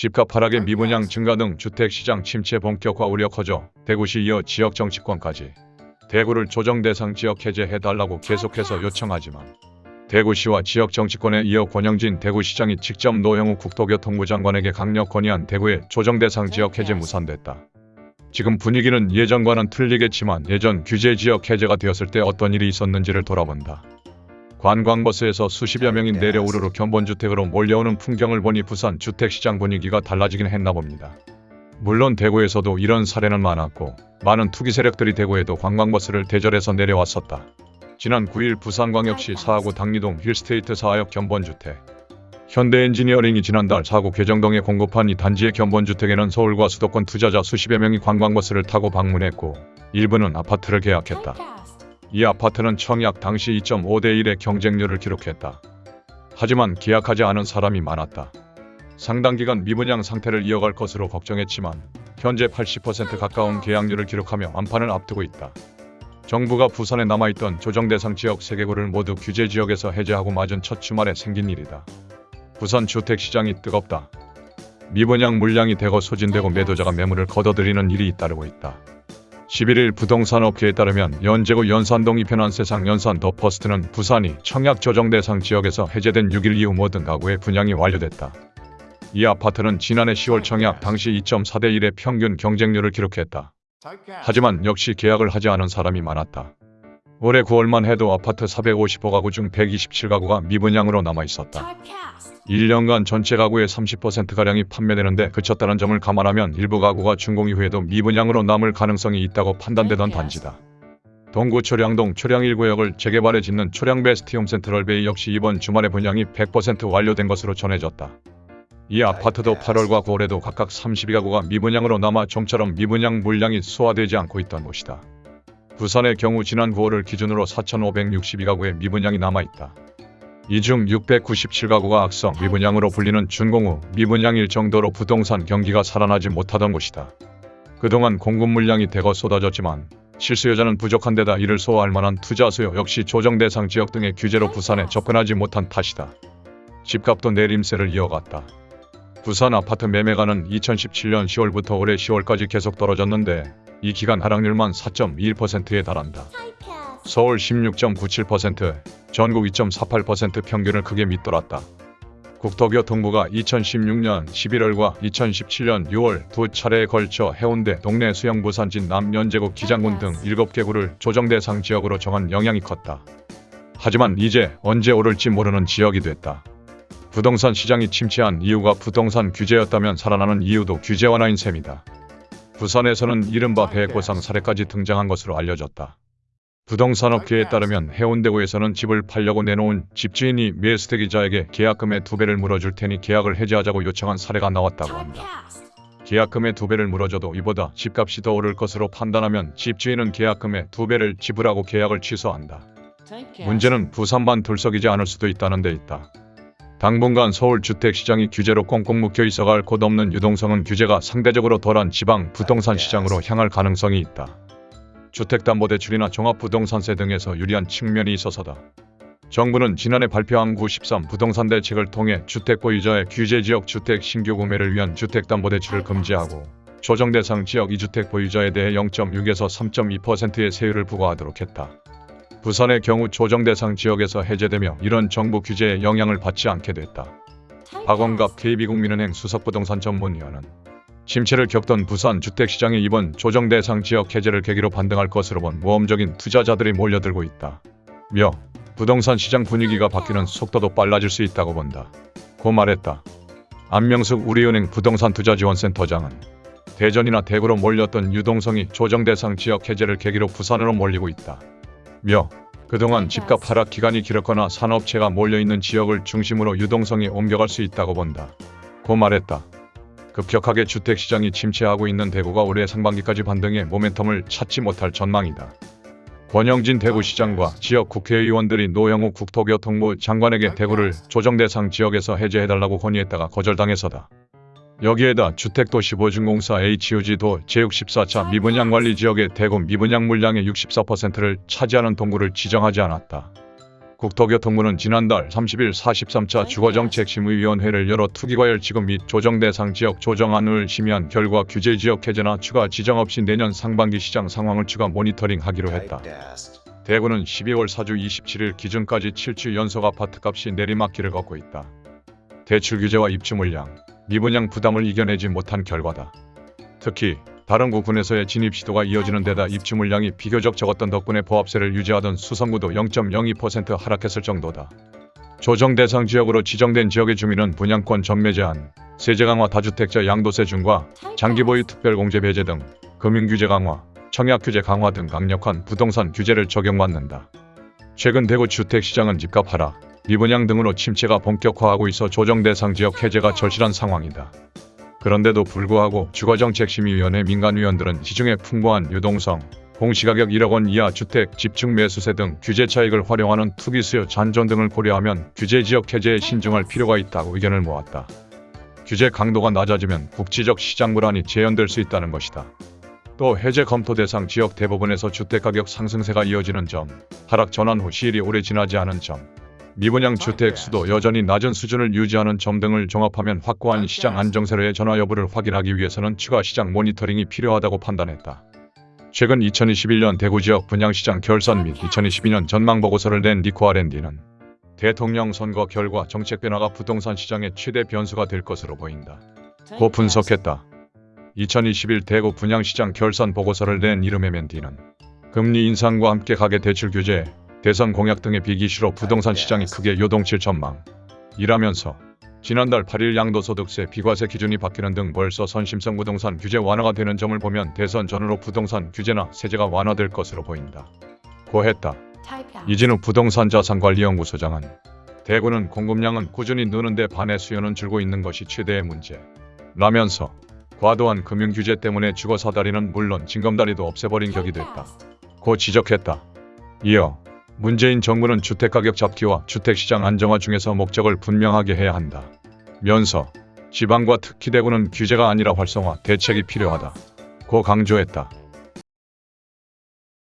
집값 하락의 미분양 증가 등 주택시장 침체 본격화 우려 커져 대구시 이어 지역 정치권까지 대구를 조정 대상 지역 해제해달라고 계속해서 요청하지만 대구시와 지역 정치권에 이어 권영진 대구시장이 직접 노영우 국토교통부 장관에게 강력 건의한 대구의 조정 대상 지역 해제 무산됐다. 지금 분위기는 예전과는 틀리겠지만 예전 규제 지역 해제가 되었을 때 어떤 일이 있었는지를 돌아본다. 관광버스에서 수십여 명이 내려 우르르 견본주택으로 몰려오는 풍경을 보니 부산 주택시장 분위기가 달라지긴 했나 봅니다. 물론 대구에서도 이런 사례는 많았고 많은 투기 세력들이 대구에도 관광버스를 대절해서 내려왔었다. 지난 9일 부산광역시 사하구 당리동 힐스테이트 사하역 견본주택 현대엔지니어링이 지난달 사구 개정동에 공급한 이 단지의 견본주택에는 서울과 수도권 투자자 수십여 명이 관광버스를 타고 방문했고 일부는 아파트를 계약했다. 이 아파트는 청약 당시 2.5대 1의 경쟁률을 기록했다. 하지만 계약하지 않은 사람이 많았다. 상당 기간 미분양 상태를 이어갈 것으로 걱정했지만 현재 80% 가까운 계약률을 기록하며 완판을 앞두고 있다. 정부가 부산에 남아있던 조정 대상 지역 3개구를 모두 규제 지역에서 해제하고 맞은 첫 주말에 생긴 일이다. 부산 주택시장이 뜨겁다. 미분양 물량이 대거 소진되고 매도자가 매물을 걷어들이는 일이 잇따르고 있다. 11일 부동산 업계에 따르면 연제구 연산동 e편한세상 연산 더 퍼스트는 부산이 청약 조정 대상 지역에서 해제된 6일 이후 모든 가구의 분양이 완료됐다. 이 아파트는 지난해 10월 청약 당시 2.4대 1의 평균 경쟁률을 기록했다. 하지만 역시 계약을 하지 않은 사람이 많았다. 올해 9월만 해도 아파트 455가구 중 127가구가 미분양으로 남아 있었다. 1년간 전체 가구의 30%가량이 판매되는데 그쳤다는 점을 감안하면 일부 가구가 준공 이후에도 미분양으로 남을 가능성이 있다고 판단되던 단지다. 동구 초량동 초량 1구역을 재개발해 짓는 초량 베스티움 센트럴베이 역시 이번 주말에 분양이 100% 완료된 것으로 전해졌다. 이 아파트도 8월과 9월에도 각각 32가구가 미분양으로 남아 좀처럼 미분양 물량이 소화되지 않고 있던 곳이다. 부산의 경우 지난 9월을 기준으로 4,562가구의 미분양이 남아있다. 이 중 697가구가 악성 미분양으로 불리는 준공 후 미분양일 정도로 부동산 경기가 살아나지 못하던 곳이다. 그동안 공급 물량이 대거 쏟아졌지만 실수요자는 부족한 데다 이를 소화할 만한 투자 수요 역시 조정 대상 지역 등의 규제로 부산에 접근하지 못한 탓이다. 집값도 내림세를 이어갔다. 부산 아파트 매매가는 2017년 10월부터 올해 10월까지 계속 떨어졌는데 이 기간 하락률만 4.21%에 달한다. 서울 16.97%, 전국 2.48% 평균을 크게 밑돌았다. 국토교통부가 2016년 11월과 2017년 6월 두 차례에 걸쳐 해운대, 동래 수영부산진 남연제국 기장군 등 7개 구를 조정 대상 지역으로 정한 영향이 컸다. 하지만 이제 언제 오를지 모르는 지역이 됐다. 부동산 시장이 침체한 이유가 부동산 규제였다면 살아나는 이유도 규제 완화인 셈이다. 부산에서는 이른바 배고상 사례까지 등장한 것으로 알려졌다. 부동산 업계에 따르면 해운대구에서는 집을 팔려고 내놓은 집주인이 매수대기자에게 계약금의 두 배를 물어줄 테니 계약을 해지하자고 요청한 사례가 나왔다고 한다. 계약금의 두 배를 물어줘도 이보다 집값이 더 오를 것으로 판단하면 집주인은 계약금의 두 배를 지불하고 계약을 취소한다. 문제는 부산만 둘석이지 않을 수도 있다는 데 있다. 당분간 서울 주택시장이 규제로 꽁꽁 묶여 있어갈 곳 없는 유동성은 규제가 상대적으로 덜한 지방 부동산 시장으로 향할 가능성이 있다. 주택담보대출이나 종합부동산세 등에서 유리한 측면이 있어서다. 정부는 지난해 발표한 9.13 부동산 대책을 통해 주택 보유자의 규제지역 주택 신규 구매를 위한 주택담보대출을 금지하고 조정 대상 지역 2주택 보유자에 대해 0.6에서 3.2%의 세율을 부과하도록 했다. 부산의 경우 조정 대상 지역에서 해제되며 이런 정부 규제에 영향을 받지 않게 됐다. 박원갑 KB국민은행 수석부동산 전문위원은 침체를 겪던 부산 주택시장이 이번 조정 대상 지역 해제를 계기로 반등할 것으로 본 모험적인 투자자들이 몰려들고 있다. 며 부동산 시장 분위기가 바뀌는 속도도 빨라질 수 있다고 본다. 고 말했다. 안명숙 우리은행 부동산 투자지원센터장은 대전이나 대구로 몰렸던 유동성이 조정 대상 지역 해제를 계기로 부산으로 몰리고 있다. 며 그동안 집값 하락 기간이 길었거나 산업체가 몰려있는 지역을 중심으로 유동성이 옮겨갈 수 있다고 본다. 고 말했다. 급격하게 주택시장이 침체하고 있는 대구가 올해 상반기까지 반등의 모멘텀을 찾지 못할 전망이다. 권영진 대구시장과 지역 국회의원들이 노영우 국토교통부 장관에게 대구를 조정대상 지역에서 해제해달라고 건의했다가 거절당해서다. 여기에다 주택도시보증공사 HUG도 제64차 미분양 관리 지역의 대구 미분양 물량의 64%를 차지하는 동구를 지정하지 않았다. 국토교통부는 지난달 30일 43차 주거정책심의위원회를 열어 투기과열 지급 및 조정대상 지역 조정안을 심의한 결과 규제지역 해제나 추가 지정 없이 내년 상반기 시장 상황을 추가 모니터링하기로 했다. 대구는 12월 4주 27일 기준까지 7주 연속 아파트값이 내리막길을 걷고 있다. 대출 규제와 입주 물량, 미분양 부담을 이겨내지 못한 결과다. 특히 다른 구군에서의 진입 시도가 이어지는 데다 입주 물량이 비교적 적었던 덕분에 보합세를 유지하던 수성구도 0.02% 하락했을 정도다. 조정 대상 지역으로 지정된 지역의 주민은 분양권 전매 제한, 세제 강화 다주택자 양도세 중과 장기 보유 특별 공제 배제 등 금융 규제 강화, 청약 규제 강화 등 강력한 부동산 규제를 적용받는다. 최근 대구 주택 시장은 집값 하락, 미분양 등으로 침체가 본격화하고 있어 조정 대상 지역 해제가 절실한 상황이다. 그런데도 불구하고 주거정책심의위원회 민간위원들은 시중에 풍부한 유동성, 공시가격 1억 원 이하 주택 집중 매수세 등 규제 차익을 활용하는 투기 수요 잔존 등을 고려하면 규제 지역 해제에 신중할 필요가 있다고 의견을 모았다. 규제 강도가 낮아지면 국지적 시장 불안이 재현될 수 있다는 것이다. 또 해제 검토 대상 지역 대부분에서 주택가격 상승세가 이어지는 점, 하락 전환 후 시일이 오래 지나지 않은 점, 미분양 주택 수도 여전히 낮은 수준을 유지하는 점 등을 종합하면 확고한 시장 안정세로의 전화 여부를 확인하기 위해서는 추가 시장 모니터링이 필요하다고 판단했다. 최근 2021년 대구 지역 분양시장 결산 및 2022년 전망 보고서를 낸 리코 R&D는 대통령 선거 결과 정책 변화가 부동산 시장의 최대 변수가 될 것으로 보인다. 고 분석했다. 2021 대구 분양시장 결산 보고서를 낸 이름의 맨디는 금리 인상과 함께 가계 대출 규제, 대선 공약 등의 비기시로 부동산 시장이 크게 요동칠 전망. 이라면서 지난달 8일 양도소득세 비과세 기준이 바뀌는 등 벌써 선심성 부동산 규제 완화가 되는 점을 보면 대선 전후로 부동산 규제나 세제가 완화될 것으로 보인다. 고했다. 이진우 부동산 자산관리연구소장은 대구는 공급량은 꾸준히 느는데 반해 수요는 줄고 있는 것이 최대의 문제. 라면서 과도한 금융 규제 때문에 주거 사다리는 물론 징검다리도 없애버린 격이 됐다. 고 지적했다. 이어 문재인 정부는 주택가격 잡기와 주택시장 안정화 중에서 목적을 분명하게 해야 한다. 면서 지방과 특히 대구는 규제가 아니라 활성화, 대책이 필요하다. 고 강조했다.